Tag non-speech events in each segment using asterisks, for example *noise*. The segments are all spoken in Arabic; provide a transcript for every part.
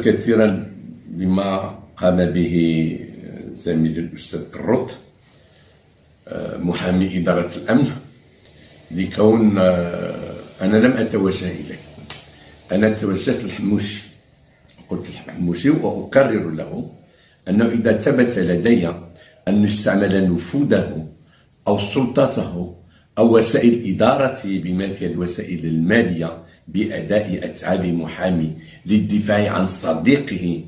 كثيرا لما قام به زميلي الأستاذ كروت محامي إدارة الأمن لكون أنا لم أتوجه إليه. أنا توجهت للحموشي قلت للحموشي وأكرر له أنه إذا ثبت لدي أن استعمل نفوذه أو سلطته أو وسائل إدارته فيها الوسائل المالية بأداء أتعاب محامي للدفاع عن صديقه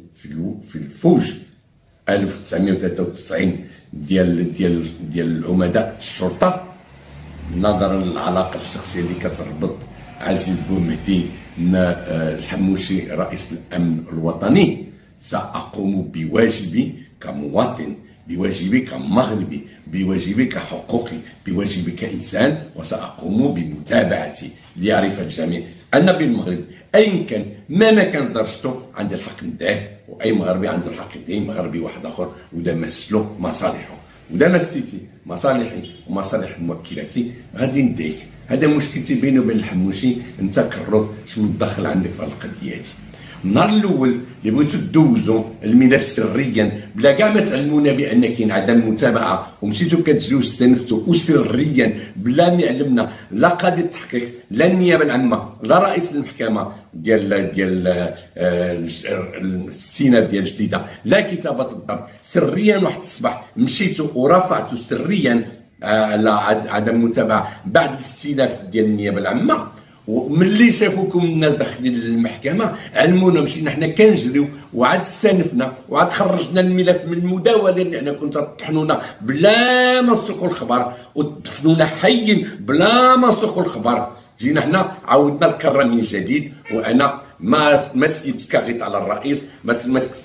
في الفوج. 1993 ديال ديال ديال عمداء الشرطة. نظرا للعلاقة الشخصية اللي كتربط عزيز بومهدي الحموشي رئيس الأمن الوطني. سأقوم بواجبي كمواطن بواجبي كمغربي بواجبي كحقوقي بواجبي كإنسان وسأقوم بمتابعتي ليعرف الجميع أن في المغرب أيا كان ما كان درجته عندي الحق ندعيه وأي مغربي عنده الحق يدعي مغربي واحد آخر ودا مسلو مصالحه ودا مسيتي مصالحي ومصالح موكلاتي. غادي نديك هذا مشكلتي بيني وبين الحموشي انت كرب شنو الدخل عندك في القضية النهار الأول اللي بغيتو دوزو الملف سريا بلا كاع ما تعلمونا بان كاين عدم متابعة ومشيتو كتجيو استنفتوا وسريا بلا ما يعلمنا لا قاضي التحقيق لا النيابة العامة لا رئيس المحكمة ديال ديال آه، الاستئناف ديال جديدة لا كتابة الضرب. سريا واحد الصباح مشيتو ورفعتو سريا على آه، عدم متابعة بعد الاستئناف ديال النيابة العامة. وملي شافوكم الناس داخلين للمحكمه علمونا مشينا حنا كنجريو وعاد استنفنا وعاد خرجنا الملف من المداولة اللي حنا كنت تطحنونا بلا ما نسوقوا الخبر ودفنونا حيين بلا ما نسوقوا الخبر. جينا حنا عاودنا الكره من جديد وأنا ما ما سيبت كاغيط على الرئيس ما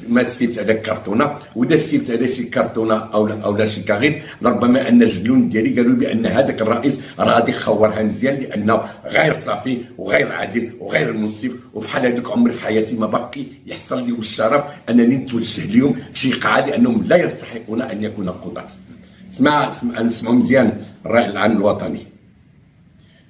ما سيبت هذاك كرتونة. ودا سيبت هذا شي كرتونة أو لا أو لا شي كاغيط لربما أن الجنون ديالي قالوا بأن هذاك الرئيس راه غادي يخورها مزيان لأنه غير صافي وغير عادل وغير منصف وفحال هذوك عمري في حياتي ما باقي يحصل لي الشرف أنني نتوجه اليوم بشي قاعة لأنهم لا يستحقون أن يكونوا قضاة اسمع اسمع مزيان الراي العام الوطني.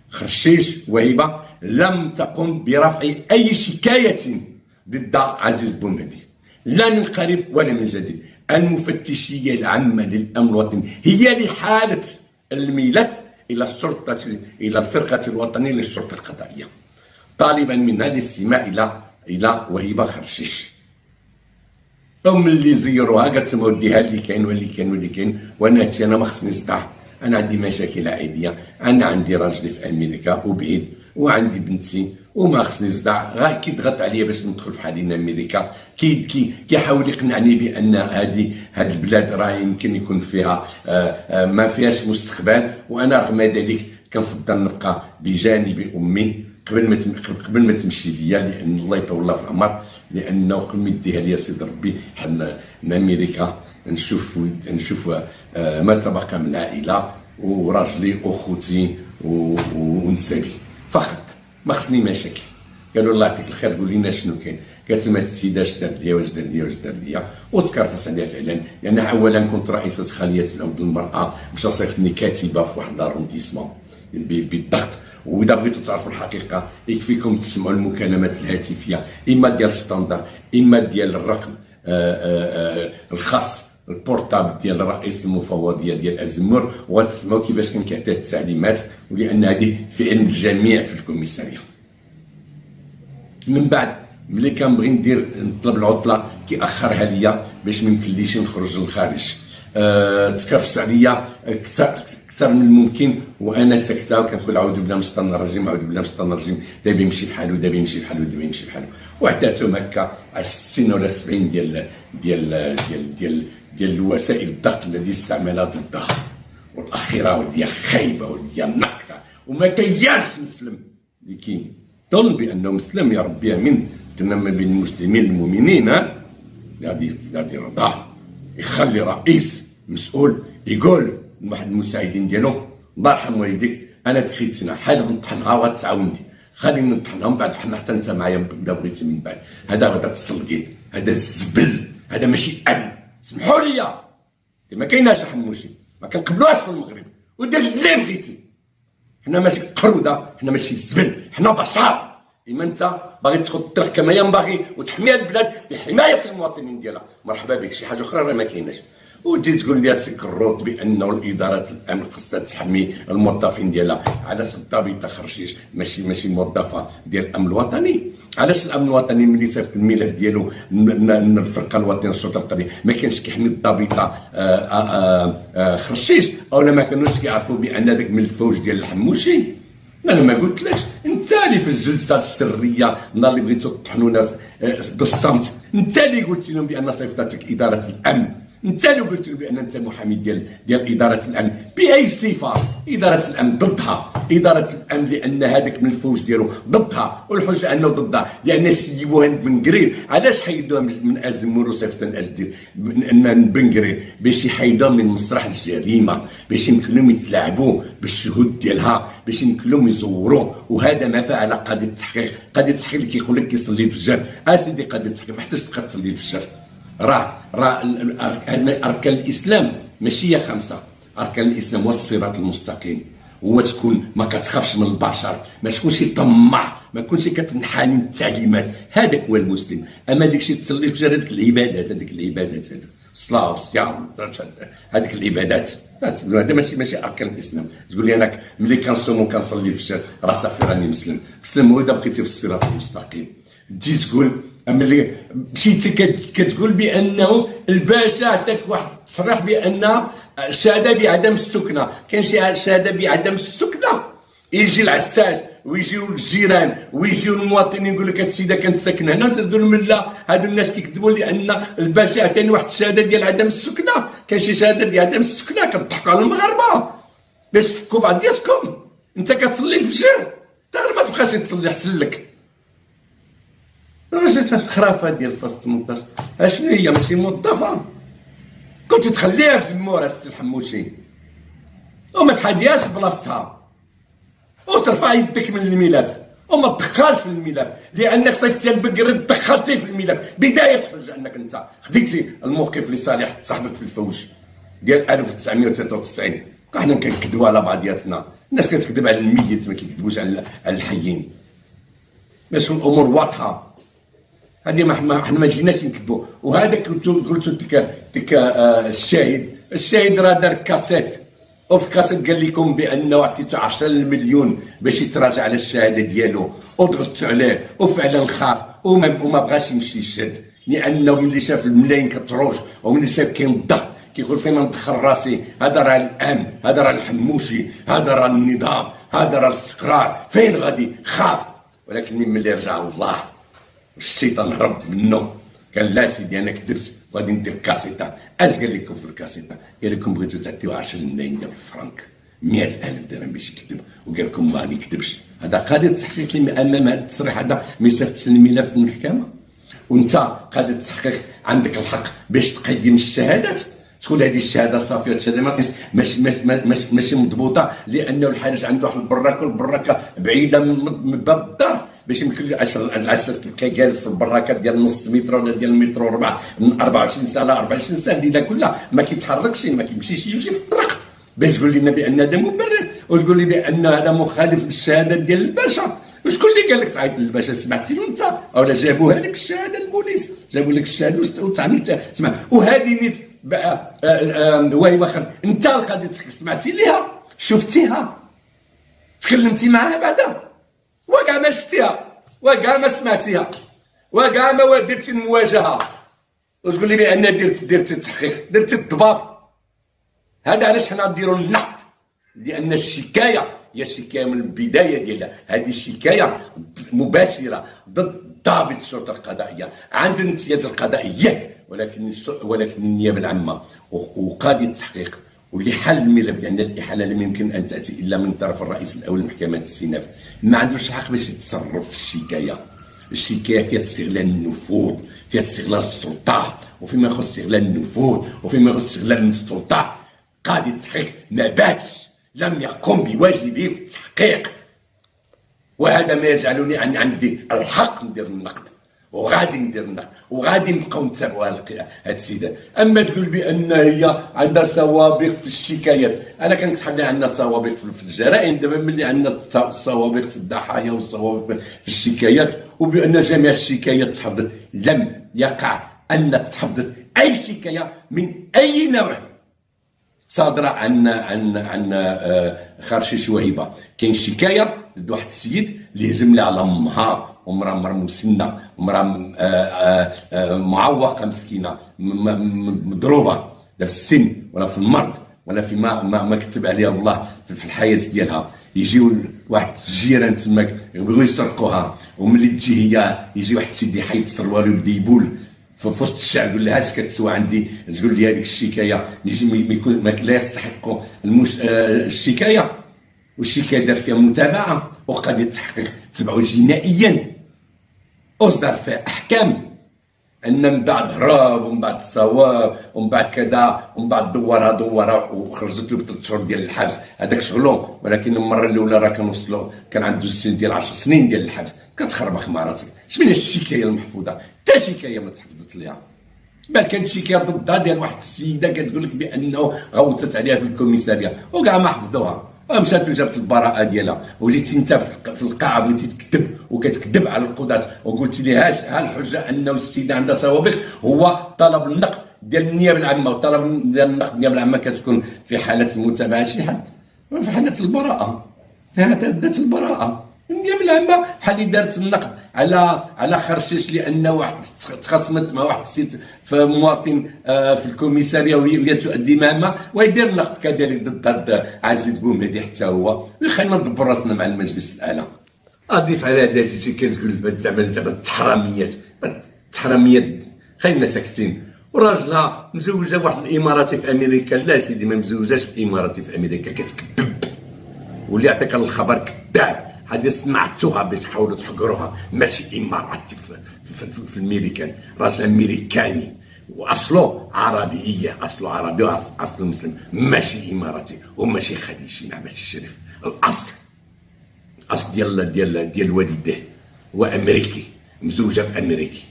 خرشيش وهبه لم تقم برفع أي شكاية ضد عزيز بومهدي لا من قريب ولا من جديد. المفتشية العامة للأمن الوطني هي لحالة الملف إلى الشرطة إلى الفرقة الوطنية للشرطة القضائية. طالبا منها الاستماع إلى إلى وهبة خرشيش. ثم اللي زيروها قالت لهم وديها اللي كاين واللي كاين واللي كاين وأنا أنا ما خصني نصدع أنا عندي مشاكل عائلية. أنا عندي راجلي في أمريكا وبعيد. وعندي بنتي وما خصني صداع غير كيضغط عليا باش ندخل في حالين أمريكا كي كي كيحاول يقنعني بأن هذه هذه البلاد راه يمكن يكون فيها آآ آآ ما فيهاش مستقبل. وأنا رغم ذلك كنفضل نبقى بجانب أمي قبل ما قبل ما تمشي ليا لأن الله يطول في العمر لأنه قبل ما يديها ليا سيد ربي حنا أمريكا. نشوف نشوف ما تبقى من العائله وراجلي وخوتي ونسابي. فقط ما خصني مشاكل قالوا الله يعطيك الخير قول لنا شنو كاين. قالت لهم هاد السيده اش دار ليا واش دار ليا واش دار ليا. وتكرفس عليها فعلا. لأن اولا كنت رئيسة خليه العود المرأة مشى صيفطني كاتبة في واحد لارونديسمون بالضغط. وإذا بغيتوا تعرفوا الحقيقة يكفيكم تسمعوا المكالمات الهاتفية. إما ديال standard إما ديال الرقم آآ آآ الخاص ال portable ديال رئيس المفوضية ديال أزمور وغتسمعوا كيفاش كان كيعطيه التعليمات ولأن هذه في علم الجميع في ال commissariat. من بعد ملي كنبغي ندير نطلب العطلة كيأخرها ليا باش ما يمكنليش نخرج للخارج. أه تكرفس عليا أكثر من الممكن وأنا ساكتة وكنقول عاود بالله من الشيطان الرجيم عاود بالله من الشيطان الرجيم. دابا يمشي بحالو دابا يمشي بحالو دابا يمشي بحالو وحداتهم هكا 60 ولا 70 ديال ديال ديال ديال ديال الوسائل الضغط الذي استعملها ضدها والأخيرة ودي خايبة ودي ناقصة. وما كياش مسلم. اللي كيظن بأنه مسلم يا ربي من ما بين المسلمين المؤمنين غادي غادي يرضاه يخلي رئيس مسؤول يقول واحد المساعدين ديالو. الله يرحم والديك أنا دخلت سنه حاجة نطحنها وغتعاوني خليني نطحنهم بعد حنا حتى انت معايا بدا بغيتي من بعد. هذا غدا تصلقيت هذا الزبل. هذا ماشي امن سمحوا لي. ما كايناش حموشي ما كنقبلوهاش في المغرب. ودير اللي بغيتي. حنا ماشي قروده حنا ماشي زبل. حنا بشر. إما أنت باغي تدخل الطريق كما ينبغي وتحمي البلاد بحماية المواطنين ديالها. مرحبا بك. شي حاجة أخرى راه ما كايناش. وتجي تقول لي سي كروط بانه الإدارات الامن خصها تحمي الموظفين ديالها. علاش الضابطه خرشيش ماشي ماشي موظفة ديال الأمن الوطني. علاش الأمن الوطني ملي صيفط الملف ديالو الفرقة الوطنية للسلطه القضائيه ما كانش كيحمي الضابطه آه، آه، آه، خرشيش أو ما كانوش كيعرفوا بأن ذاك من الفوج ديال الحموشي؟ أنا ما قلتلكش. أنت اللي في الجلسة السرية نهار اللي بغيتو تطحنونا بالصمت أنت اللي قلت لهم بأن صيفطتك إدارة الأمن. انت اللي قلت له بأن أنت محامي ديال ديال إدارة الأمن. بأي صفة؟ إدارة الأمن ضدها. إدارة الأمن لأن هذاك من الفوج ديالو ضدها. والحجة أنه ضدها. لأن سيدي بوهند بن قرير علاش حيدوها من ازمور وصيفط ازدير بن قرير. باش يحيدوها من مسرح الجريمة. باش يمكن لهم يتلاعبوا بالشهود ديالها. باش يمكن لهم يزوروه. وهذا ما فعل قاضي التحقيق. قاضي التحقيق اللي كيقول لك كيصلي الفجر. اسيدي قاضي التحقيق ما حتاش تبقى تصلي الفجر. راه راه أركان الإسلام ماشي هي خمسة. أركان الإسلام هو الصراط المستقيم. هو تكون ما كتخافش من البشر ما تكونش طماع ما تكونش كتنحني التعليمات هذاك هو المسلم. أما داك الشيء تصلي في هذيك العبادات هذيك العبادات هذيك الصلاة والصيام هذيك العبادات. هذا ماشي ماشي أركان الإسلام. تقول لي أنا ملي كنصوم وكنصلي في راه صافي راني مسلم. مسلم هو إذا بقيتي في الصراط المستقيم. تجي تقول ملي مشيتي كتقول بأنه الباشا عطاك واحد التصريح بأن شهاده بعدم السكنة. كاين شي شهاده بعدم السكنة؟ يجي العساس ويجيو الجيران ويجيو المواطنين يقول لك السيدة كانت ساكنة هنا تقول لهم لا هادو الناس كيكذبوا لأن الباشا عطاني واحد الشهاده ديال عدم السكنة. كاين شي شهاده ديال عدم السكنة كتضحكوا على المغاربة. باش تفكوا بعضياتكم أنت كتصلي الفجر. انت ما تبقاش تصلي احسن لك. الخرافة ديال فاس 18 أشنو هي؟ ماشي موظفه كنت تخليها في زمورة السي الحموشي. وما تحديهاش بلاصتها. وترفع يدك من الملف وما تدخلش في الملف لأنك صيفطتي البقر دخلتي في الملف بداية الحجه أنك أنت خديتي الموقف لصالح صاحبك في الفوج ديال 1993 حنا كنكذبوا على بعضياتنا. الناس كتكذب على الميت ما كيكذبوش على الحيين. باش الأمور واضحة. هذه ما إحنا ما جيناش نكذبوا. وهذاك قلت ديك ديك آه الشاهد. الشاهد راه دار كاسيت. وفي كاسيت قال لكم بأنه عطيتو 10 مليون باش يتراجع على الشهادة ديالو. وضغطتوا عليه. وفعلا خاف. وما, وما بغاش يمشي يشد لأنه ملي شاف الملايين كتروج. وملي شاف كاين الضغط. كيقول فين ندخل راسي. هذا راه الأمن. هذا راه الحموشي. هذا راه النظام. هذا راه الاستقرار. فين غادي؟ خاف. ولكن ملي رجع الله الشيطان هرب منه. قال لا سيدي أنا كذبت وغادي ندير كاسيتا. أش قال لكم في الكاسيتا؟ قال لكم بغيتو تعطيو 10 ملايين ديال الفرنك. 100000 درهم باش يكذب. وقال لكم ما يكذبش هذا قاضي اللي أمام هذا التصريح هذا. ما يصيفطش الملف للمحكمه وأنت قاضي التحقيق عندك الحق باش تقيم الشهادات. تقول هذه الشهادة صافية الشهادة ماشي ماشي ماشي مضبوطة لأنه الحارس عنده واحد البراكه والبراكة بعيدة من باب الدار. باش يمكن لي العساس تبقى جالس في البراكات ديال نص متر ولا ديال المتر وربع من 24 ساعة ل 24 ساعة الليلة كلها. ما كيتحركش ما كيمشيش يمشي في الطريق. باش تقول لنا بان هذا مبرر وتقول لي بأن هذا مخالف للشهادة ديال الباشا. وشكون اللي قال لك تعيط للباشا؟ سمعتي له أنت؟ ولا جابوها لك الشهادة البوليس. جابوا لك الشهادة وتعملت سمع. وهذه نيت واي واخر. أنت القضية سمعتي ليها؟ شفتيها؟ تكلمتي معاها بعدا؟ وكاع ما شفتيها وكاع ما سمعتيها وكاع ما درتي المواجهة. وتقول لي بأن درت درت التحقيق درت الضباب. هذا علاش حنا نديروا النقد؟ لأن الشكاية هي الشكاية من البداية ديالها. هذه الشكاية مباشرة ضد ضابط الشرطه القضائية عند الامتياز القضائيه ولكن ولكن النيابة العامة وقاضي التحقيق واللي حل الملف لأن الاحاله لم يمكن أن تأتي إلا من طرف الرئيس الأول لمحكمه الاستئناف ما عندوش حق باش يتصرف في الشكاية. الشكاية فيها استغلال النفوذ فيها استغلال السلطة وفيما يخص استغلال النفوذ وفيما يخص استغلال السلطة. قاضي التحقيق ما باتش لم يقم بواجبه في التحقيق. وهذا ما يجعلني عندي الحق ندير النقد. وغادي ندير النقد وغادي نبقاو نتابعوا هاد السيدات أما تقول بأن هي عندها سوابق في الشكايات أنا كنت حنا عندنا سوابق في الجرائم دابا ملي عندنا سوابق في الضحايا وسوابق في الشكايات وبأن جميع الشكايات تحفظت لم يقع ان تحفظت أي شكاية من أي نوع. صادرة عن عن عن آه، خرشيش وهبه كاين شكاية ضد واحد السيد اللي هزم لي على امها ومراه مراه مسنة ومراه آه، آه، معوقة مسكينة مضروبة لا في السن ولا في المرض ولا في ما ما, ما كتب عليها الله في الحياة ديالها. يجيو واحد الجيران تماك يبغيو يسرقوها وملي تجي هي يجي واحد السيد يحيد الثروه ويبدا يبول. في وسط الشعب يقول لها اش كتسوى عندي؟ تقول لي هذيك الشكاية. يجي ما يكون لا يستحق المش... آه الشكاية. والشكايه دار فيها متابعة وقد يتحقق تبعه جنائيا أصدر فيها أحكام. أن من بعد هرب ومن بعد صواب ومن بعد كذا ومن بعد دورها دورها وخرجت له بثلاث شهور ديال الحبس. هذاك شغلو ولكن المرة الأولى راه كان وصلوا كان عنده سن ديال 10 سنين ديال الحبس. كتخربخ مع راسك شمن الشكاية المحفوظة؟ حتى شكاية ما تحفظت ليها؟ بل كانت شكاية ضدها ديال واحد السيدة كتقول لك بأنه غوتت عليها في الكوميسارية. وكاع ما حفظوها. مشات وجابت البراءة ديالها وجيت أنت في القاعة بغيتي تكتب وكتكذب على القضاة وقلت لي هاش ها الحجه أنه السيدة عندها سوابق هو طلب النقد ديال النيابة العامة وطلب ديال النقد النيابة العامة كتكون في حالة المتابعة شي حد. في حالة البراءة. هذا دات البراءة. النيابة العامة بحال اللي دارت النقد على على خرشيش لأن واحد تخاصمت مع واحد السيد في مواطن آه، في الكوميسارية وهي تؤدي مهمة ويدير النقد كذلك ضد عزيز بومهدي حتى هو ويخلينا ندبر رأسنا مع المجلس الأعلى. اضيف على هذا شي كتقول زعما زعما التحراميات التحراميات خلينا ساكتين. وراجلها مزوجة واحد الاماراتي في أمريكا. لا سيدي ما مزوجاش اماراتي في أمريكا كتكذب. واللي يعطيك الخبر كذاب. هذه صنعتوها باش تحاولوا تحقروها ماشي اماراتي في, في, في, في الميريكان راجل أمريكاني وأصله عربيه أصله عربي واصله مسلم. ماشي إماراتي وماشي خليجي مع الشريف. الأصل الأصل ديال ديال ديال والديه أمريكي مزوجة بأمريكي.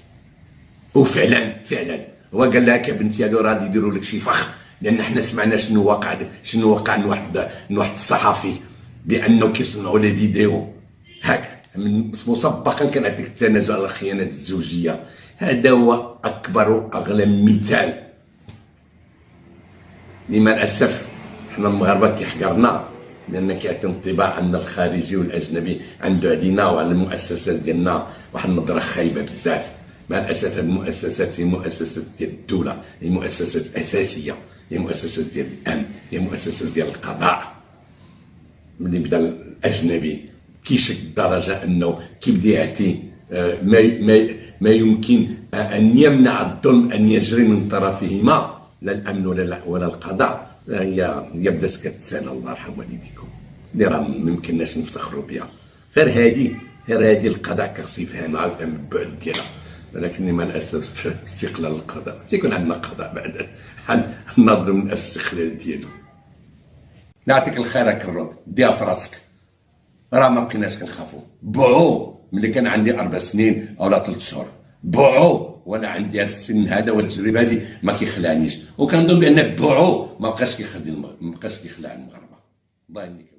وفعلا فعلا. هو قال لها كبنتي هادو راه يديروا لك شي فخ؟ لأن حنا سمعنا شنو وقع شنو وقع من واحد من واحد الصحفي بأنه كيصنعوا لي فيديو. هاك مسبقا كنعطيك التنازل على الخيانه الزوجية. هذا هو أكبر وأغلى مثال. لما الاسف حنا المغاربة كيحقرنا لأن كيعطي انطباع أن الخارجي والأجنبي عنده علينا وعلى المؤسسات ديالنا واحد النظرة خايبة بزاف. مع الأسف المؤسسات هي مؤسسات ديال الدولة هي مؤسسات أساسية هي مؤسسات ديال الأمن هي مؤسسات ديال القضاء. ملي بدا الأجنبي. كيشك الدرجه أنه كيبدا يعطي آه، ما ما ما يمكن أن يمنع الظلم أن يجري من طرفهما لا الأمن ولا ولا القضاء. هي هي بدات كتسال الله يرحم والديكم. اللي راه ما يمكنناش نفتخروا بها. غير هذه غير هذه القضاء خصو يفهمها ويفهم البعد ديالها. ولكن مع الاسف *laughs* استقلال القضاء. تيكون عندنا قضاء بعد. الناظر من الاستقلال ديالو نعطيك الخير الرد. ديها في راسك راه ما بقيناش كنخافوا بوعو ملي كان عندي أربع سنين أو ثلاث شهور. بوعو وأنا عندي هذا السن هذا والتجربه هذه ما كيخلعنيش. وكنظن بأن بوعو ما بقاش كيخلي ما بقاش كيخلع المغاربه الله يهنيك.